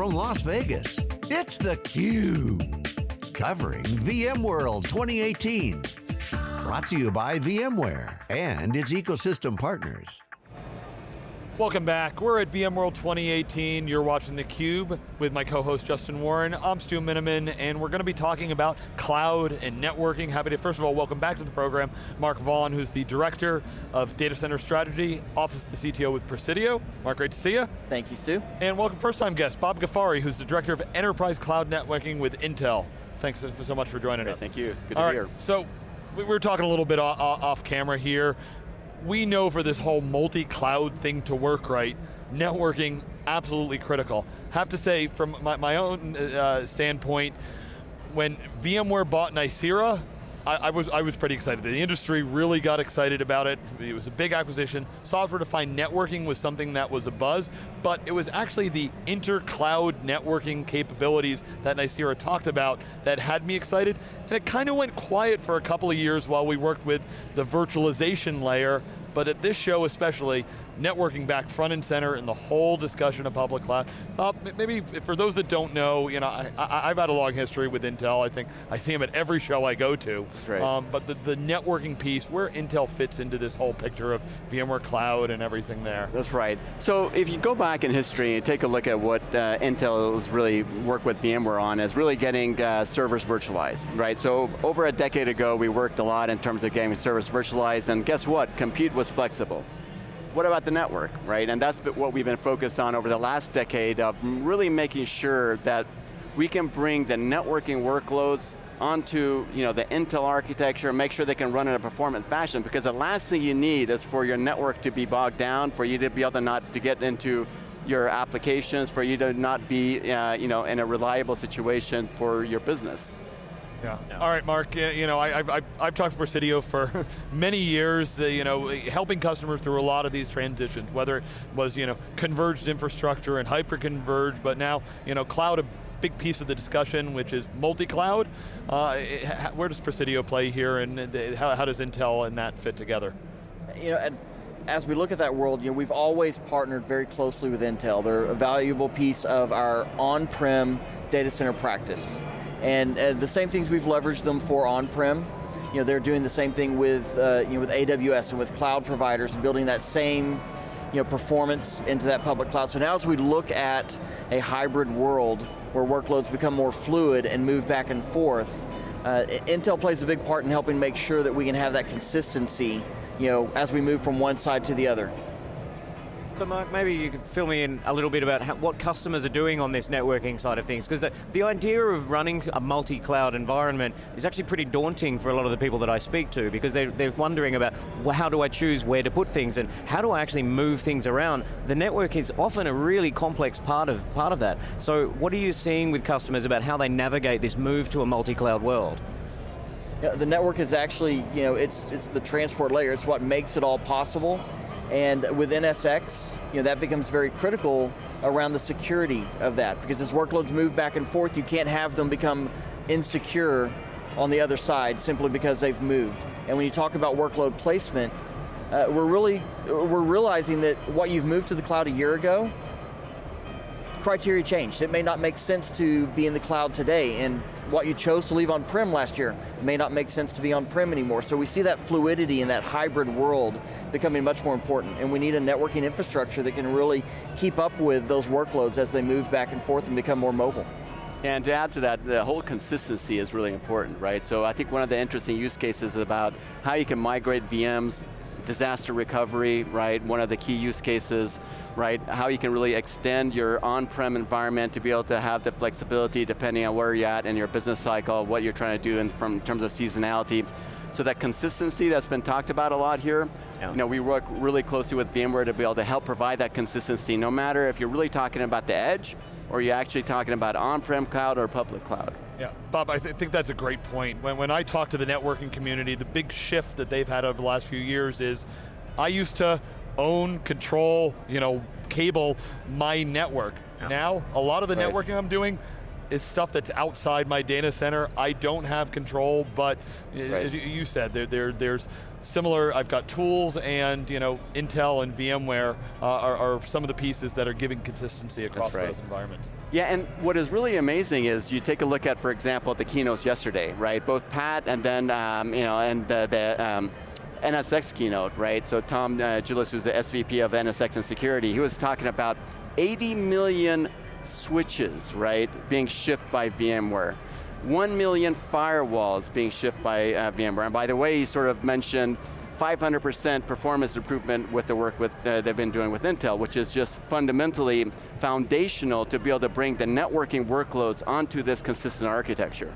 from Las Vegas, it's theCUBE. Covering VMworld 2018. Brought to you by VMware and its ecosystem partners. Welcome back. We're at VMworld 2018. You're watching theCUBE with my co-host Justin Warren. I'm Stu Miniman, and we're going to be talking about cloud and networking. Happy to, first of all, welcome back to the program, Mark Vaughn, who's the Director of Data Center Strategy, Office of the CTO with Presidio. Mark, great to see you. Thank you, Stu. And welcome first time guest, Bob Ghaffari, who's the Director of Enterprise Cloud Networking with Intel. Thanks so much for joining great, us. Thank you, good all to right, be here. So, we were talking a little bit off camera here we know for this whole multi-cloud thing to work right, networking, absolutely critical. Have to say, from my, my own uh, standpoint, when VMware bought Nicira, I, I, was, I was pretty excited. The industry really got excited about it. It was a big acquisition. Software-defined networking was something that was a buzz, but it was actually the inter-cloud networking capabilities that Nicira talked about that had me excited, and it kind of went quiet for a couple of years while we worked with the virtualization layer but at this show especially, networking back front and center in the whole discussion of public cloud. Uh, maybe for those that don't know, you know, I, have had a long history with Intel. I think I see them at every show I go to. Right. Um, but the, the networking piece, where Intel fits into this whole picture of VMware Cloud and everything there. That's right. So if you go back in history and take a look at what uh, Intel has really worked with VMware on is really getting uh, servers virtualized, right? So over a decade ago, we worked a lot in terms of getting servers virtualized, and guess what? Compute was flexible. What about the network, right? And that's what we've been focused on over the last decade of really making sure that we can bring the networking workloads onto you know, the Intel architecture, make sure they can run in a performant fashion, because the last thing you need is for your network to be bogged down, for you to be able to not to get into your applications, for you to not be uh, you know, in a reliable situation for your business. Yeah. All right, Mark. You know, I, have I've talked to Presidio for many years. Uh, you know, helping customers through a lot of these transitions, whether it was you know converged infrastructure and hyper-converged, but now you know cloud a big piece of the discussion, which is multi-cloud. Uh, where does Presidio play here, and how, how does Intel and that fit together? You know, as we look at that world, you know, we've always partnered very closely with Intel. They're a valuable piece of our on-prem data center practice. And uh, the same things we've leveraged them for on-prem, you know, they're doing the same thing with, uh, you know, with AWS and with cloud providers, building that same you know, performance into that public cloud. So now as we look at a hybrid world where workloads become more fluid and move back and forth, uh, Intel plays a big part in helping make sure that we can have that consistency you know, as we move from one side to the other. Mark, maybe you could fill me in a little bit about how, what customers are doing on this networking side of things, because the, the, idea of running a multi-cloud environment is actually pretty daunting for a lot of the people that I speak to, because they're, they're wondering about, well, how do I choose where to put things, and how do I actually move things around? The network is often a really complex part of, part of that. So what are you seeing with customers about how they navigate this move to a multi-cloud world? Yeah, the network is actually, you know, it's, it's the transport layer, it's what makes it all possible. And with NSX, you know, that becomes very critical around the security of that, because as workloads move back and forth, you can't have them become insecure on the other side simply because they've moved. And when you talk about workload placement, uh, we're really, we're realizing that what you've moved to the cloud a year ago, criteria changed. It may not make sense to be in the cloud today, and what you chose to leave on-prem last year may not make sense to be on-prem anymore. So we see that fluidity in that hybrid world becoming much more important, and we need a networking infrastructure that can really keep up with those workloads as they move back and forth and become more mobile. And to add to that, the whole consistency is really important, right? So I think one of the interesting use cases is about how you can migrate VMs, disaster recovery, right? One of the key use cases, right? How you can really extend your on-prem environment to be able to have the flexibility depending on where you're at in your business cycle, what you're trying to do in, from, in terms of seasonality. So that consistency that's been talked about a lot here, yeah. you know, we work really closely with VMware to be able to help provide that consistency, no matter if you're really talking about the edge, or you're actually talking about on-prem cloud or public cloud. Yeah, Bob, I th think that's a great point. When, when I talk to the networking community, the big shift that they've had over the last few years is, I used to own, control, you know, cable my network. Yeah. Now, a lot of the right. networking I'm doing, is stuff that's outside my data center. I don't have control, but right. as you said, there, there, there's similar, I've got tools and you know, Intel and VMware uh, are, are, some of the pieces that are giving consistency across right. those environments. Yeah, and what is really amazing is you take a look at, for example, the keynotes yesterday, right? Both Pat and then, um, you know, and the, the um, NSX keynote, right? So Tom uh, Gillis, who's the SVP of NSX and security, he was talking about 80 million switches, right, being shipped by VMware. 1 million firewalls being shipped by uh, VMware. And by the way, he sort of mentioned 500% performance improvement with the work with, uh, they've been doing with Intel, which is just fundamentally foundational to be able to bring the networking workloads onto this consistent architecture.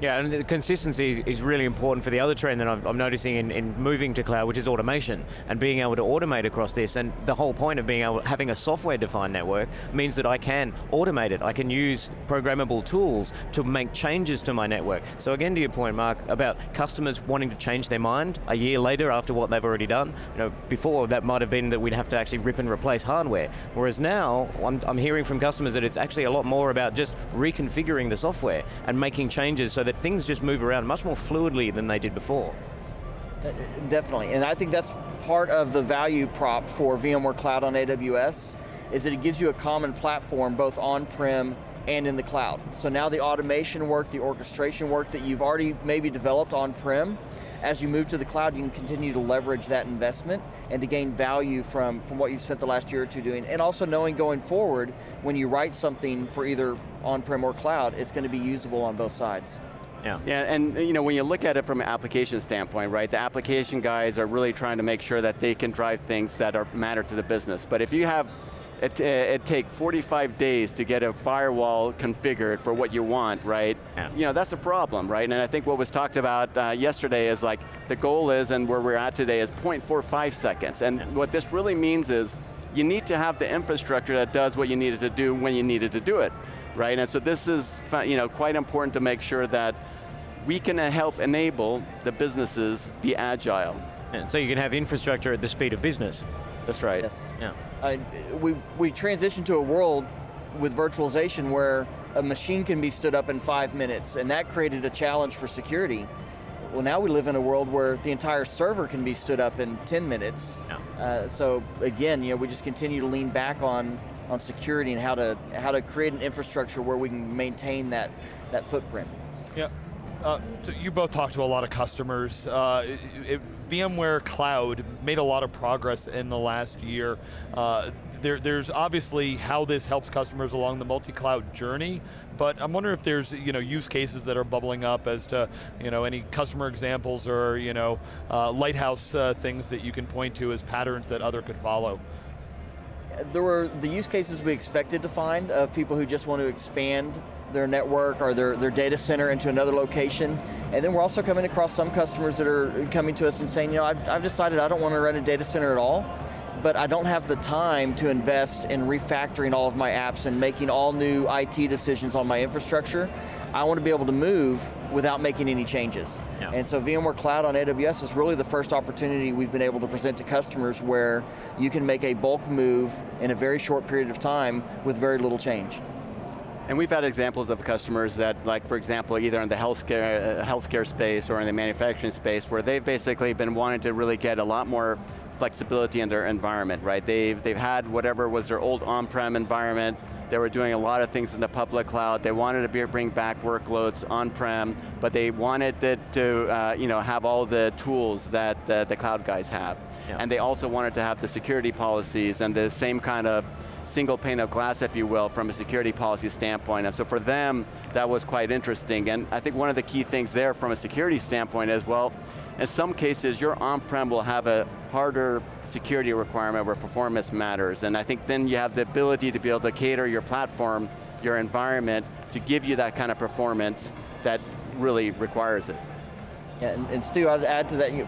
Yeah, and the consistency is really important for the other trend that I'm, noticing in, in, moving to cloud, which is automation, and being able to automate across this, and the whole point of being able, having a software-defined network means that I can automate it. I can use programmable tools to make changes to my network. So again, to your point, Mark, about customers wanting to change their mind a year later after what they've already done. You know, before that might have been that we'd have to actually rip and replace hardware. Whereas now, I'm, I'm hearing from customers that it's actually a lot more about just reconfiguring the software and making changes so that that things just move around much more fluidly than they did before. Uh, definitely, and I think that's part of the value prop for VMware Cloud on AWS, is that it gives you a common platform both on-prem and in the cloud. So now the automation work, the orchestration work that you've already maybe developed on-prem, as you move to the cloud, you can continue to leverage that investment and to gain value from, from what you've spent the last year or two doing, and also knowing going forward, when you write something for either on-prem or cloud, it's going to be usable on both sides. Yeah. yeah, and you know, when you look at it from an application standpoint, right, the application guys are really trying to make sure that they can drive things that are matter to the business. But if you have, it, it take 45 days to get a firewall configured for what you want, right? Yeah. You know, that's a problem, right? And I think what was talked about uh, yesterday is like, the goal is, and where we're at today, is 0.45 seconds. And yeah. what this really means is, you need to have the infrastructure that does what you needed to do when you needed to do it right? And so this is you know, quite important to make sure that we can help enable the businesses be agile. And so you can have infrastructure at the speed of business. That's right. Yes. Yeah. Uh, we, we transition to a world with virtualization where a machine can be stood up in five minutes, and that created a challenge for security. Well, now we live in a world where the entire server can be stood up in 10 minutes. Yeah. Uh, so again, you know, we just continue to lean back on on security and how to how to create an infrastructure where we can maintain that that footprint. Yeah. Uh, so you both talked to a lot of customers. Uh, it, it, VMware Cloud made a lot of progress in the last year. Uh, there, there's obviously how this helps customers along the multi-cloud journey, but I'm wondering if there's you know use cases that are bubbling up as to you know any customer examples or you know uh, lighthouse uh, things that you can point to as patterns that other could follow there were the use cases we expected to find of people who just want to expand their network or their, their data center into another location. And then we're also coming across some customers that are coming to us and saying, you know, I've, I've decided I don't want to run a data center at all, but I don't have the time to invest in refactoring all of my apps and making all new IT decisions on my infrastructure. I want to be able to move without making any changes. Yeah. And so VMware Cloud on AWS is really the first opportunity we've been able to present to customers where you can make a bulk move in a very short period of time with very little change. And we've had examples of customers that, like for example, either in the healthcare, uh, healthcare space or in the manufacturing space, where they've basically been wanting to really get a lot more flexibility in their environment, right? They've, they've had whatever was their old on-prem environment, they were doing a lot of things in the public cloud, they wanted to be, bring back workloads on-prem, but they wanted it to uh, you know, have all the tools that uh, the cloud guys have. Yeah. And they also wanted to have the security policies and the same kind of single pane of glass, if you will, from a security policy standpoint. And so for them, that was quite interesting. And I think one of the key things there from a security standpoint is, well, in some cases, your on-prem will have a harder security requirement where performance matters. And I think then you have the ability to be able to cater your platform, your environment, to give you that kind of performance that really requires it. Yeah, and, and Stu, I'd add to that, you,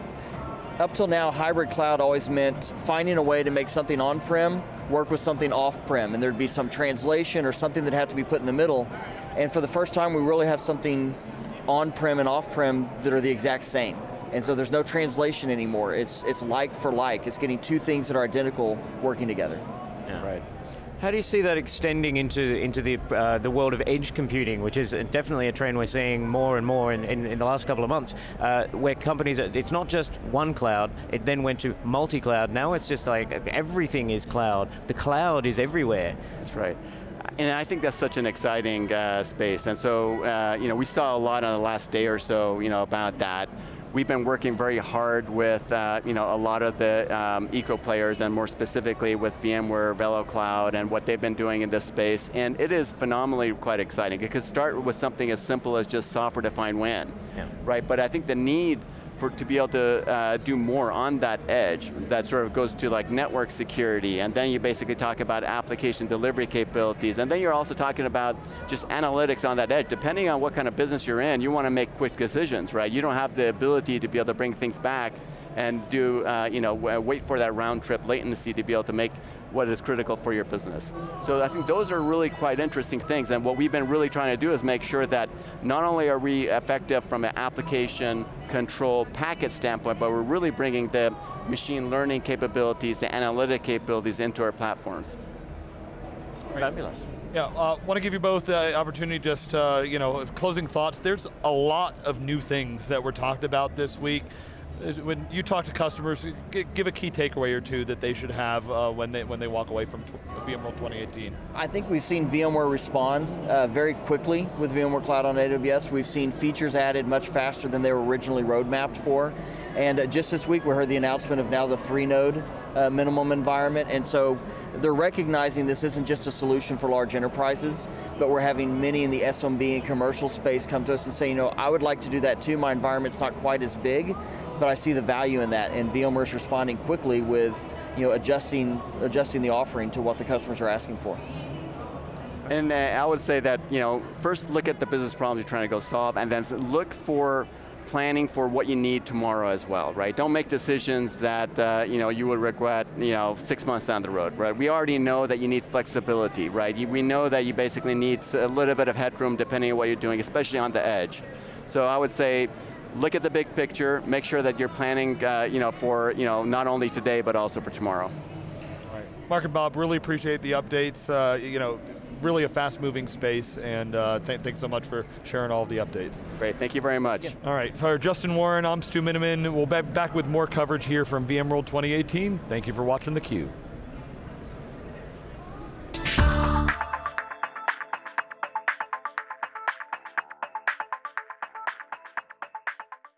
up till now, hybrid cloud always meant finding a way to make something on-prem work with something off-prem, and there'd be some translation or something that had to be put in the middle. And for the first time, we really have something on-prem and off-prem that are the exact same. And so there's no translation anymore. It's, it's like for like. It's getting two things that are identical working together. Yeah. Right. How do you see that extending into into the uh, the world of edge computing, which is definitely a trend we're seeing more and more in, in, in the last couple of months, uh, where companies, it's not just one cloud, it then went to multi-cloud, now it's just like everything is cloud. The cloud is everywhere. That's right. And I think that's such an exciting uh, space. And so, uh, you know, we saw a lot on the last day or so, you know, about that. We've been working very hard with uh, you know, a lot of the um, eco players and more specifically with VMware, VeloCloud and what they've been doing in this space. And it is phenomenally quite exciting. It could start with something as simple as just software defined WAN, yeah. right? But I think the need for, to be able to uh, do more on that edge that sort of goes to like network security, and then you basically talk about application delivery capabilities, and then you're also talking about just analytics on that edge. Depending on what kind of business you're in, you want to make quick decisions, right? You don't have the ability to be able to bring things back and do, uh, you know, wait for that round trip latency to be able to make what is critical for your business. So I think those are really quite interesting things, and what we've been really trying to do is make sure that not only are we effective from an application control packet standpoint, but we're really bringing the machine learning capabilities, the analytic capabilities into our platforms. Fabulous. Yeah, uh, want to give you both the opportunity just, uh, you know, closing thoughts. There's a lot of new things that were talked about this week when you talk to customers, give a key takeaway or two that they should have uh, when they when they walk away from VMworld 2018. I think we've seen VMware respond uh, very quickly with VMware Cloud on AWS. We've seen features added much faster than they were originally roadmapped for. And uh, just this week we heard the announcement of now the three node uh, minimum environment, and so they're recognizing this isn't just a solution for large enterprises, but we're having many in the SMB and commercial space come to us and say, you know, I would like to do that too, my environment's not quite as big, but I see the value in that, and VMware's responding quickly with you know, adjusting, adjusting the offering to what the customers are asking for. And uh, I would say that, you know, first look at the business problems you're trying to go solve, and then look for planning for what you need tomorrow as well, right? Don't make decisions that uh, you know you will regret, you know, six months down the road, right? We already know that you need flexibility, right? we know that you basically need a little bit of headroom depending on what you're doing, especially on the edge. So I would say look at the big picture, make sure that you're planning uh, you know, for you know, not only today, but also for tomorrow. Right. Mark and Bob, really appreciate the updates. Uh, you know, really a fast moving space, and uh, th thanks so much for sharing all of the updates. Great, thank you very much. Yeah. All right, for Justin Warren, I'm Stu Miniman. We'll be back with more coverage here from VMworld 2018. Thank you for watching theCUBE.